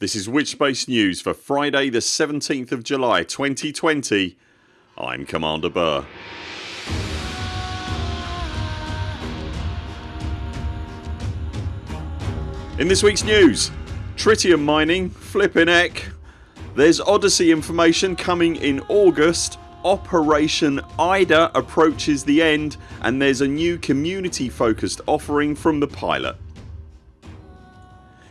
This is Witchspace News for Friday the 17th of July 2020 I'm Commander Burr. In this weeks news Tritium mining, flippin' heck. There's Odyssey information coming in August Operation IDA approaches the end and there's a new community focused offering from the pilot.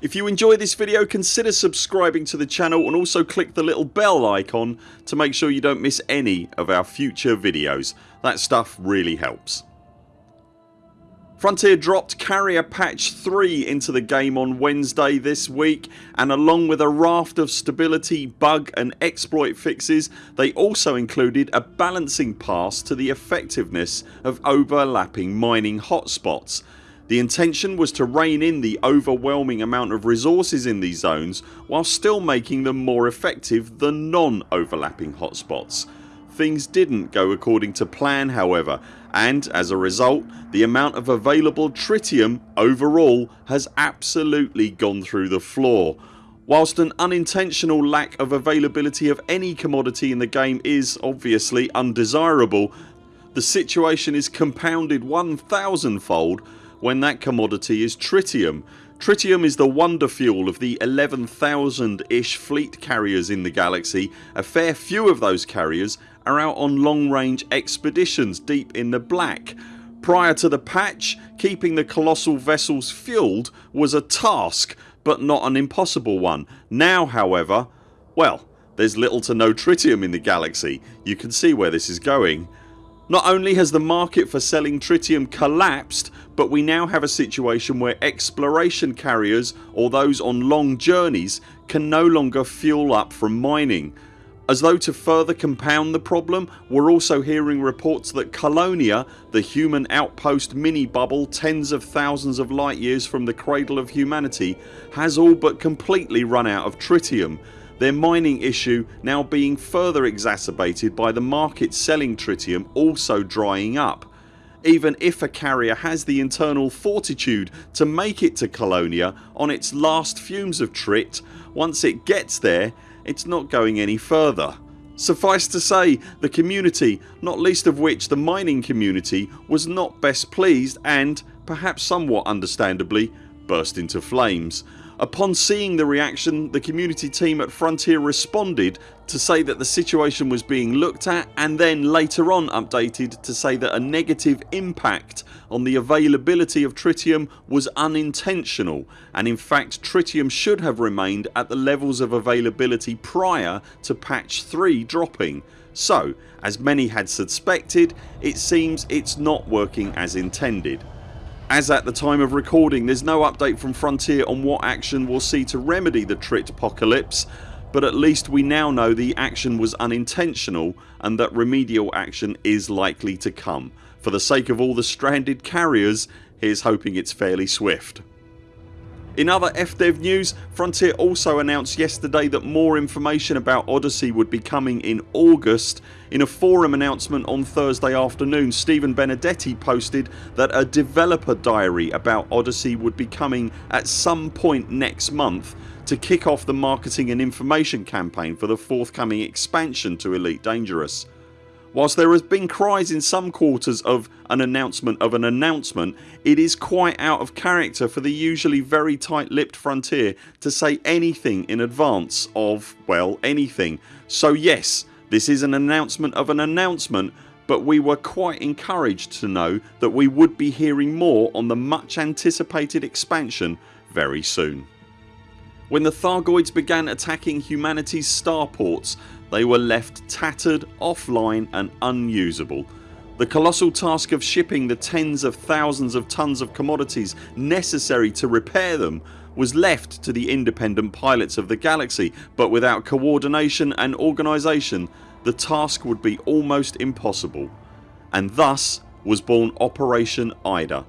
If you enjoy this video consider subscribing to the channel and also click the little bell icon to make sure you don't miss any of our future videos. That stuff really helps. Frontier dropped Carrier Patch 3 into the game on Wednesday this week and along with a raft of stability, bug and exploit fixes they also included a balancing pass to the effectiveness of overlapping mining hotspots. The intention was to rein in the overwhelming amount of resources in these zones while still making them more effective than non overlapping hotspots. Things didn't go according to plan however and as a result the amount of available tritium overall has absolutely gone through the floor. Whilst an unintentional lack of availability of any commodity in the game is obviously undesirable the situation is compounded 1000 fold when that commodity is tritium. Tritium is the wonder fuel of the 11,000 ish fleet carriers in the galaxy. A fair few of those carriers are out on long range expeditions deep in the black. Prior to the patch keeping the colossal vessels fuelled was a task but not an impossible one. Now however well there's little to no tritium in the galaxy. You can see where this is going. Not only has the market for selling tritium collapsed but we now have a situation where exploration carriers or those on long journeys can no longer fuel up from mining. As though to further compound the problem we're also hearing reports that Colonia, the human outpost mini bubble tens of thousands of light years from the cradle of humanity has all but completely run out of tritium their mining issue now being further exacerbated by the market selling tritium also drying up. Even if a carrier has the internal fortitude to make it to Colonia on its last fumes of trit once it gets there it's not going any further. Suffice to say the community, not least of which the mining community was not best pleased and, perhaps somewhat understandably, burst into flames. Upon seeing the reaction the community team at Frontier responded to say that the situation was being looked at and then later on updated to say that a negative impact on the availability of tritium was unintentional and in fact tritium should have remained at the levels of availability prior to patch 3 dropping. So as many had suspected it seems it's not working as intended. As at the time of recording there's no update from Frontier on what action we'll see to remedy the Trit apocalypse but at least we now know the action was unintentional and that remedial action is likely to come. For the sake of all the stranded carriers here's hoping it's fairly swift. In other FDev news Frontier also announced yesterday that more information about Odyssey would be coming in August. In a forum announcement on Thursday afternoon Stephen Benedetti posted that a developer diary about Odyssey would be coming at some point next month to kick off the marketing and information campaign for the forthcoming expansion to Elite Dangerous. Whilst there has been cries in some quarters of an announcement of an announcement it is quite out of character for the usually very tight lipped Frontier to say anything in advance of well anything. So yes this is an announcement of an announcement but we were quite encouraged to know that we would be hearing more on the much anticipated expansion very soon. When the Thargoids began attacking humanity's starports they were left tattered, offline and unusable. The colossal task of shipping the tens of thousands of tons of commodities necessary to repair them was left to the independent pilots of the galaxy but without coordination and organisation the task would be almost impossible and thus was born Operation IDA.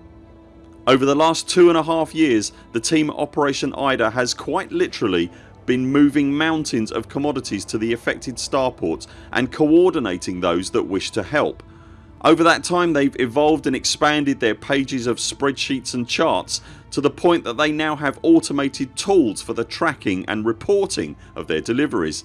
Over the last two and a half years the team Operation IDA has quite literally been moving mountains of commodities to the affected starports and coordinating those that wish to help. Over that time they've evolved and expanded their pages of spreadsheets and charts to the point that they now have automated tools for the tracking and reporting of their deliveries.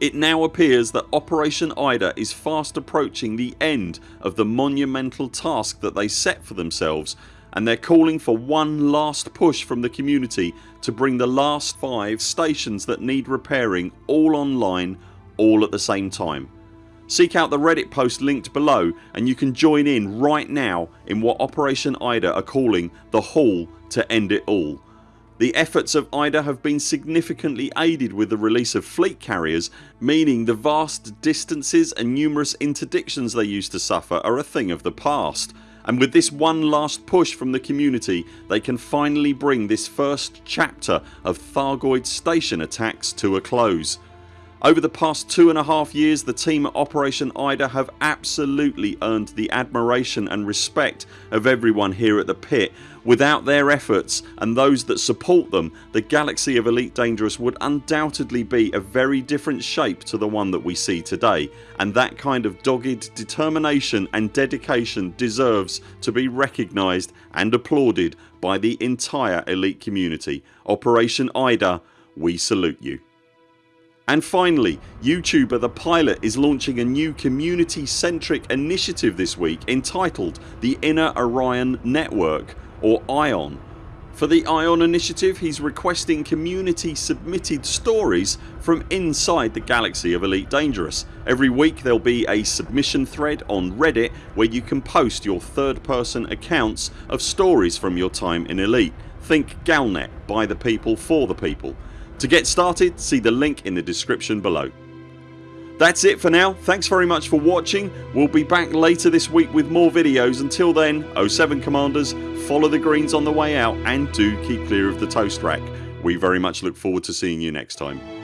It now appears that Operation IDA is fast approaching the end of the monumental task that they set for themselves and they're calling for one last push from the community to bring the last 5 stations that need repairing all online all at the same time. Seek out the reddit post linked below and you can join in right now in what Operation IDA are calling the Haul to End It All. The efforts of IDA have been significantly aided with the release of fleet carriers meaning the vast distances and numerous interdictions they used to suffer are a thing of the past and with this one last push from the community they can finally bring this first chapter of Thargoid station attacks to a close. Over the past two and a half years the team at Operation IDA have absolutely earned the admiration and respect of everyone here at the pit. Without their efforts and those that support them the galaxy of Elite Dangerous would undoubtedly be a very different shape to the one that we see today and that kind of dogged determination and dedication deserves to be recognised and applauded by the entire elite community. Operation IDA we salute you. And finally YouTuber The Pilot is launching a new community centric initiative this week entitled the Inner Orion Network or ION. For the ION initiative he's requesting community submitted stories from inside the galaxy of Elite Dangerous. Every week there'll be a submission thread on reddit where you can post your third person accounts of stories from your time in Elite. Think Galnet by the people for the people to get started see the link in the description below. That's it for now. Thanks very much for watching. We'll be back later this week with more videos. Until then 07 CMDRs follow the greens on the way out and do keep clear of the toast rack. We very much look forward to seeing you next time.